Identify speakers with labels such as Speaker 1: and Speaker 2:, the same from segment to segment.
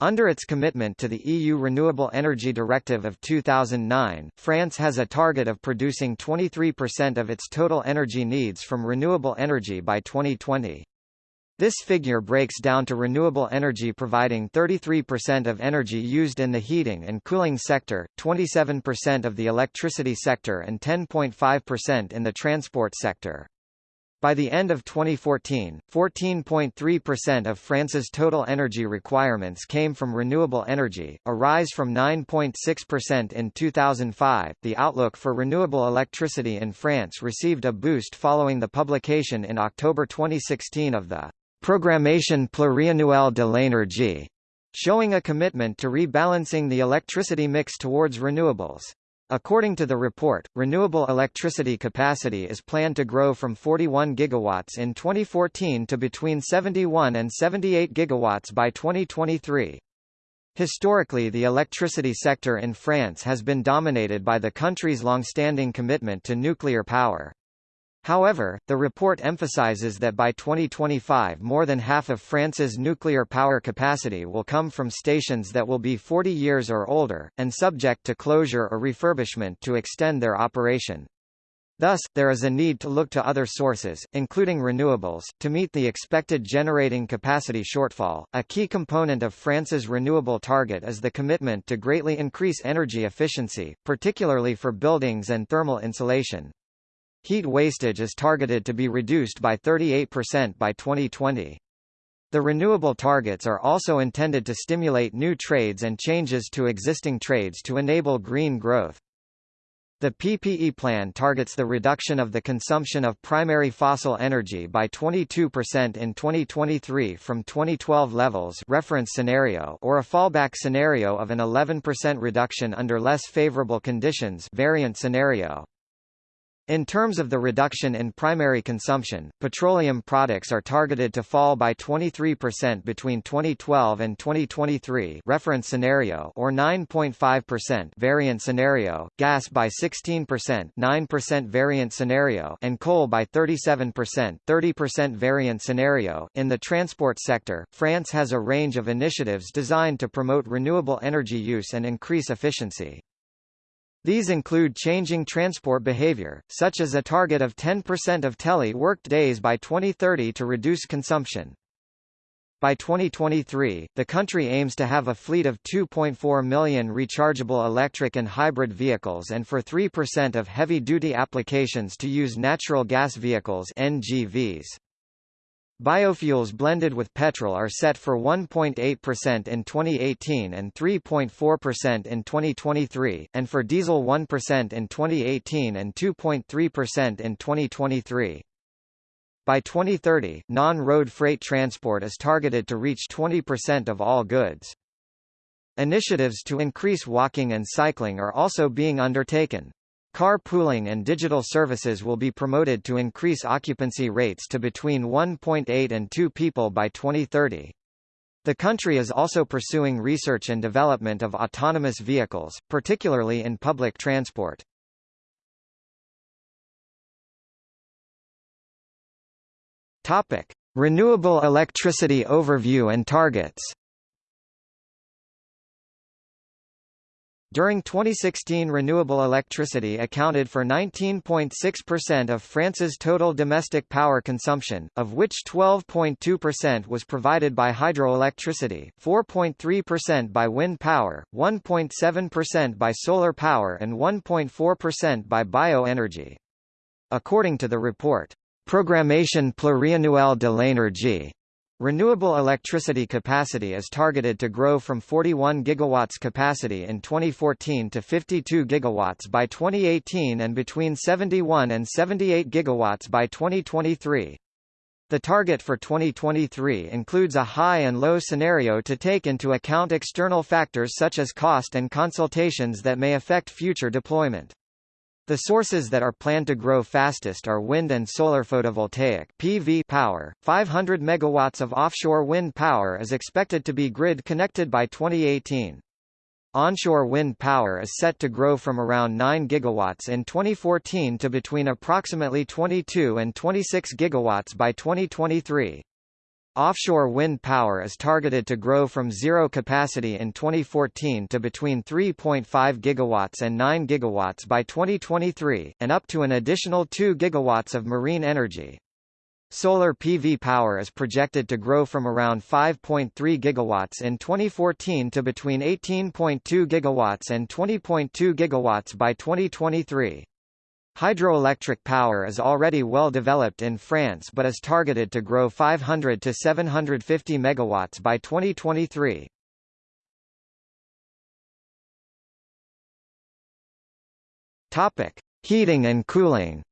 Speaker 1: Under its commitment to the EU Renewable Energy Directive of 2009, France has a target of producing 23% of its total energy needs from renewable energy by 2020. This figure breaks down to renewable energy providing 33% of energy used in the heating and cooling sector, 27% of the electricity sector and 10.5% in the transport sector. By the end of 2014, 14.3% of France's total energy requirements came from renewable energy, a rise from 9.6% in 2005. The outlook for renewable electricity in France received a boost following the publication in October 2016 of the Programmation pluriannuelle de l'énergie, showing a commitment to rebalancing the electricity mix towards renewables. According to the report, renewable electricity capacity is planned to grow from 41 gigawatts in 2014 to between 71 and 78 gigawatts by 2023. Historically the electricity sector in France has been dominated by the country's long-standing commitment to nuclear power. However, the report emphasizes that by 2025 more than half of France's nuclear power capacity will come from stations that will be 40 years or older, and subject to closure or refurbishment to extend their operation. Thus, there is a need to look to other sources, including renewables, to meet the expected generating capacity shortfall. A key component of France's renewable target is the commitment to greatly increase energy efficiency, particularly for buildings and thermal insulation. Heat wastage is targeted to be reduced by 38% by 2020. The renewable targets are also intended to stimulate new trades and changes to existing trades to enable green growth. The PPE plan targets the reduction of the consumption of primary fossil energy by 22% in 2023 from 2012 levels reference scenario or a fallback scenario of an 11% reduction under less favorable conditions variant scenario. In terms of the reduction in primary consumption, petroleum products are targeted to fall by 23% between 2012 and 2023 reference scenario or 9.5% variant scenario, gas by 16% 9% variant scenario and coal by 37% 30% variant scenario. In the transport sector, France has a range of initiatives designed to promote renewable energy use and increase efficiency. These include changing transport behavior, such as a target of 10% of tele-worked days by 2030 to reduce consumption. By 2023, the country aims to have a fleet of 2.4 million rechargeable electric and hybrid vehicles and for 3% of heavy-duty applications to use natural gas vehicles NGVs. Biofuels blended with petrol are set for 1.8% in 2018 and 3.4% in 2023, and for diesel 1% in 2018 and 2.3% in 2023. By 2030, non-road freight transport is targeted to reach 20% of all goods. Initiatives to increase walking and cycling are also being undertaken. Carpooling and digital services will be promoted to increase occupancy rates to between 1.8 and 2 people by 2030. The country is also pursuing research and development of autonomous vehicles, particularly in public transport. Topic: Renewable electricity overview and targets. During 2016 renewable electricity accounted for 19.6% of France's total domestic power consumption, of which 12.2% was provided by hydroelectricity, 4.3% by wind power, 1.7% by solar power and 1.4% by bioenergy. According to the report, Programmation pluriannuelle de l'énergie, Renewable electricity capacity is targeted to grow from 41 gigawatts capacity in 2014 to 52 gigawatts by 2018 and between 71 and 78 gigawatts by 2023. The target for 2023 includes a high and low scenario to take into account external factors such as cost and consultations that may affect future deployment. The sources that are planned to grow fastest are wind and solar photovoltaic PV power. 500 megawatts of offshore wind power is expected to be grid connected by 2018. Onshore wind power is set to grow from around 9 gigawatts in 2014 to between approximately 22 and 26 gigawatts by 2023. Offshore wind power is targeted to grow from zero capacity in 2014 to between 3.5 gigawatts and 9 gigawatts by 2023, and up to an additional 2 gigawatts of marine energy. Solar PV power is projected to grow from around 5.3 gigawatts in 2014 to between 18.2 gigawatts and 20.2 gigawatts by 2023. Hydroelectric power is already well developed in France but is targeted to grow 500 to 750 megawatts by 2023. Topic: Heating and cooling.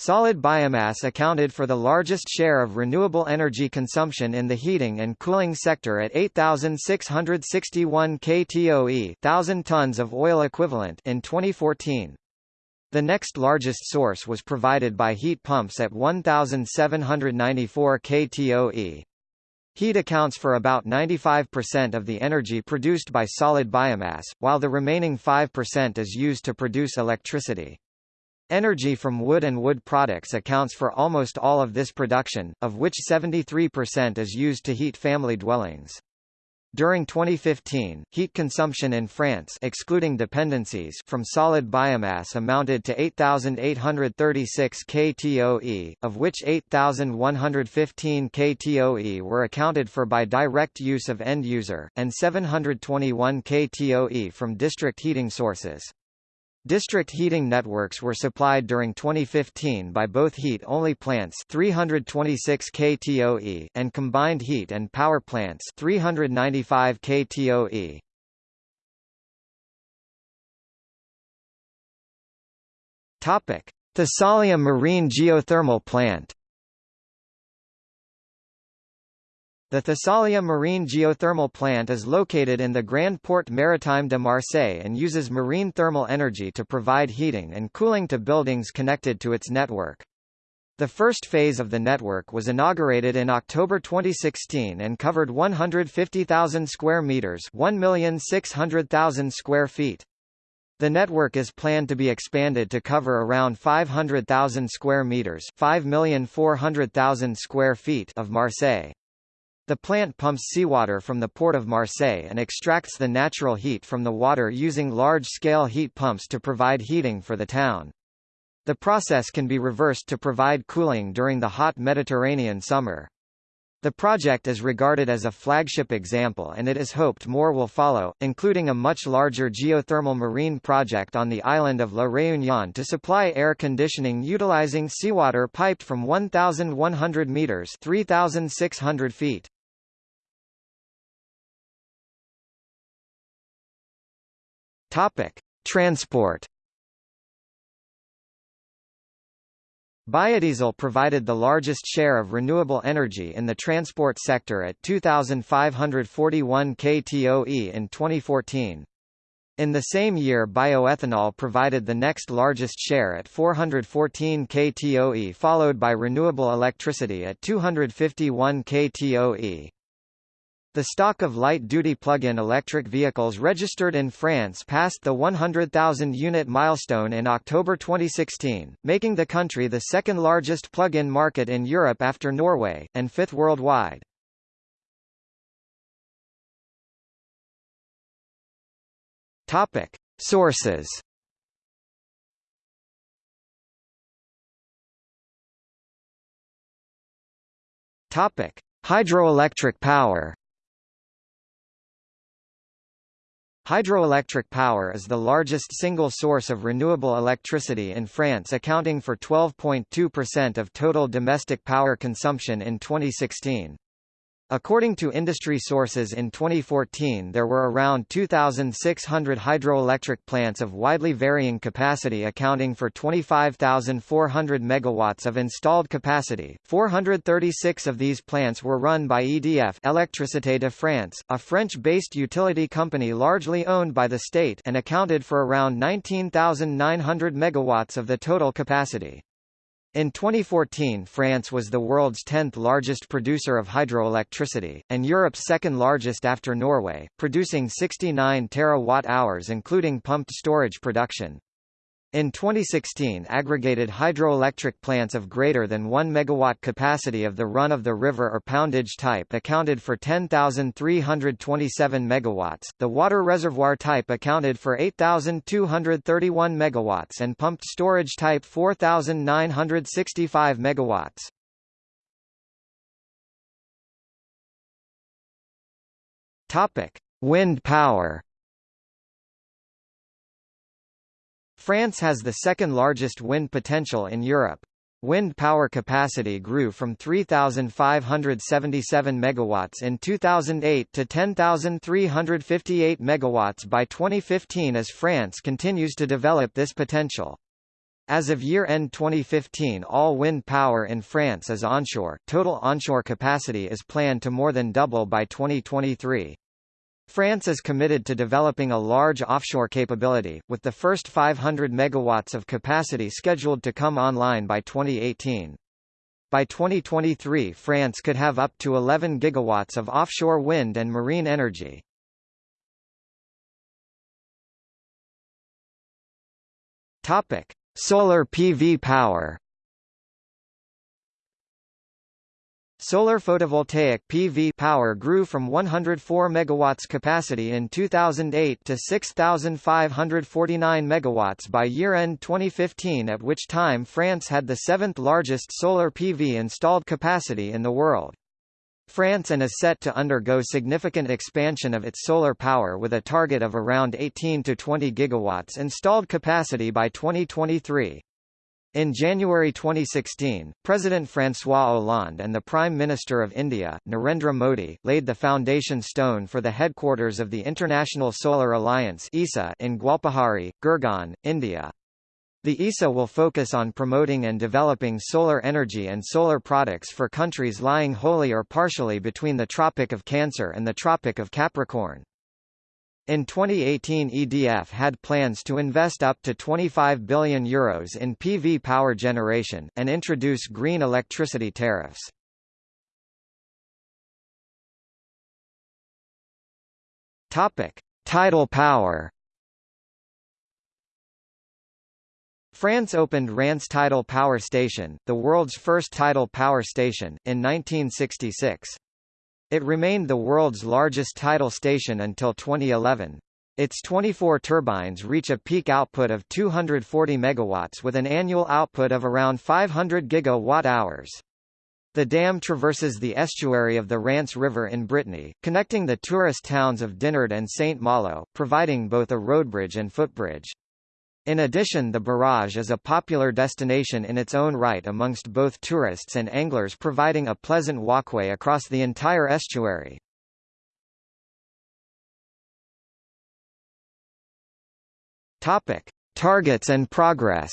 Speaker 1: Solid biomass accounted for the largest share of renewable energy consumption in the heating and cooling sector at 8,661 ktoe 1,000 tons of oil equivalent in 2014. The next largest source was provided by heat pumps at 1,794 ktoe. Heat accounts for about 95% of the energy produced by solid biomass, while the remaining 5% is used to produce electricity. Energy from wood and wood products accounts for almost all of this production, of which 73% is used to heat family dwellings. During 2015, heat consumption in France excluding dependencies from solid biomass amounted to 8,836 ktoe, of which 8,115 ktoe were accounted for by direct use of end user, and 721 ktoe from district heating sources. District heating networks were supplied during 2015 by both heat-only plants 326 ktoe and combined heat and power plants 395 ktoe. Topic: Thassalia Marine Geothermal Plant The Thassalia Marine Geothermal Plant is located in the Grand Port Maritime de Marseille and uses marine thermal energy to provide heating and cooling to buildings connected to its network. The first phase of the network was inaugurated in October 2016 and covered 150,000 square meters, 1,600,000 square feet. The network is planned to be expanded to cover around 500,000 square meters, 5,400,000 square feet of Marseille. The plant pumps seawater from the port of Marseille and extracts the natural heat from the water using large-scale heat pumps to provide heating for the town. The process can be reversed to provide cooling during the hot Mediterranean summer. The project is regarded as a flagship example and it is hoped more will follow, including a much larger geothermal marine project on the island of La Réunion to supply air conditioning utilizing seawater piped from 1,100 meters 3,600 feet. Topic: Transport. Biodiesel provided the largest share of renewable energy in the transport sector at 2,541 ktoe in 2014. In the same year bioethanol provided the next largest share at 414 ktoe followed by renewable electricity at 251 ktoe. The stock of light-duty plug-in electric vehicles registered in France passed the 100,000 unit milestone in October 2016, making the country the second largest plug-in market in Europe after Norway, and fifth worldwide. Topic. Sources Topic: Hydroelectric power. Hydroelectric power is the largest single source of renewable electricity in France accounting for 12.2% of total domestic power consumption in 2016. According to industry sources in 2014 there were around 2,600 hydroelectric plants of widely varying capacity accounting for 25,400 megawatts of installed capacity. 436 of these plants were run by EDF Électricité de France, a French-based utility company largely owned by the state and accounted for around 19,900 megawatts of the total capacity. In 2014 France was the world's 10th largest producer of hydroelectricity, and Europe's second largest after Norway, producing 69 terawatt-hours including pumped storage production. In 2016 aggregated hydroelectric plants of greater than 1 megawatt capacity of the run-of-the-river or pondage type accounted for 10,327 megawatts, the water reservoir type accounted for 8,231 megawatts and pumped storage type 4,965 megawatts. Topic: Wind power. France has the second largest wind potential in Europe. Wind power capacity grew from 3,577 megawatts in 2008 to 10,358 megawatts by 2015 as France continues to develop this potential. As of year-end 2015 all wind power in France is onshore, total onshore capacity is planned to more than double by 2023. France is committed to developing a large offshore capability, with the first 500 megawatts of capacity scheduled to come online by 2018. By 2023 France could have up to 11 gigawatts of offshore wind and marine energy. Solar PV power. Solar photovoltaic PV power grew from 104 megawatts capacity in 2008 to 6,549 megawatts by year-end 2015 at which time France had the seventh largest solar PV installed capacity in the world. France and is set to undergo significant expansion of its solar power with a target of around 18 to 20 gigawatts installed capacity by 2023. In January 2016, President François Hollande and the Prime Minister of India, Narendra Modi, laid the foundation stone for the headquarters of the International Solar Alliance (ISA) in Gwalpahari, Gurgaon, India. The ISA will focus on promoting and developing solar energy and solar products for countries lying wholly or partially between the Tropic of Cancer and the Tropic of Capricorn. In 2018 EDF had plans to invest up to €25 billion Euros in PV power generation, and introduce green electricity tariffs. Topic. Tidal power France opened Rance Tidal Power Station, the world's first tidal power station, in 1966. It remained the world's largest tidal station until 2011. Its 24 turbines reach a peak output of 240 megawatts with an annual output of around 500 gigawatt-hours. The dam traverses the estuary of the Rance River in Brittany, connecting the tourist towns of Dinard and St. Malo, providing both a roadbridge and footbridge. In addition the barrage is a popular destination in its own right amongst both tourists and anglers providing a pleasant walkway across the entire estuary. Topic: Targets and progress.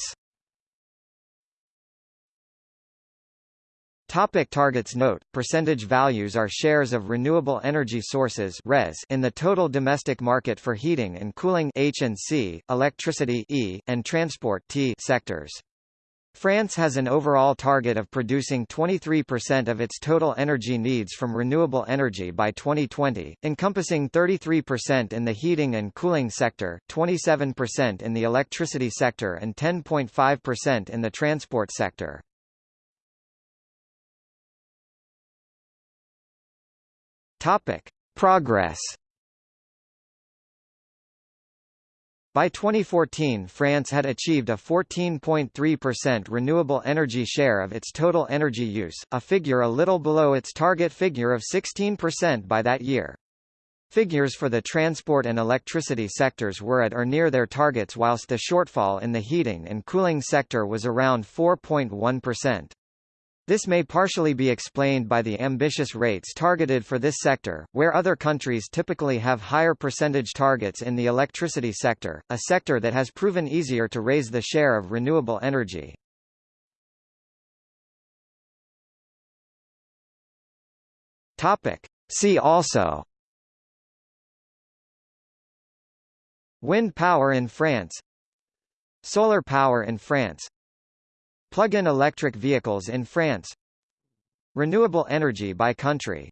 Speaker 1: Topic targets Note, percentage values are shares of renewable energy sources RES in the total domestic market for heating and cooling H&C, electricity E, and transport T sectors. France has an overall target of producing 23% of its total energy needs from renewable energy by 2020, encompassing 33% in the heating and cooling sector, 27% in the electricity sector and 10.5% in the transport sector. Topic: Progress. By 2014 France had achieved a 14.3% renewable energy share of its total energy use, a figure a little below its target figure of 16% by that year. Figures for the transport and electricity sectors were at or near their targets whilst the shortfall in the heating and cooling sector was around 4.1%. This may partially be explained by the ambitious rates targeted for this sector, where other countries typically have higher percentage targets in the electricity sector, a sector that has proven easier to raise the share of renewable energy. Topic. See also Wind power in France Solar power in France Plug-in electric vehicles in France. Renewable energy by country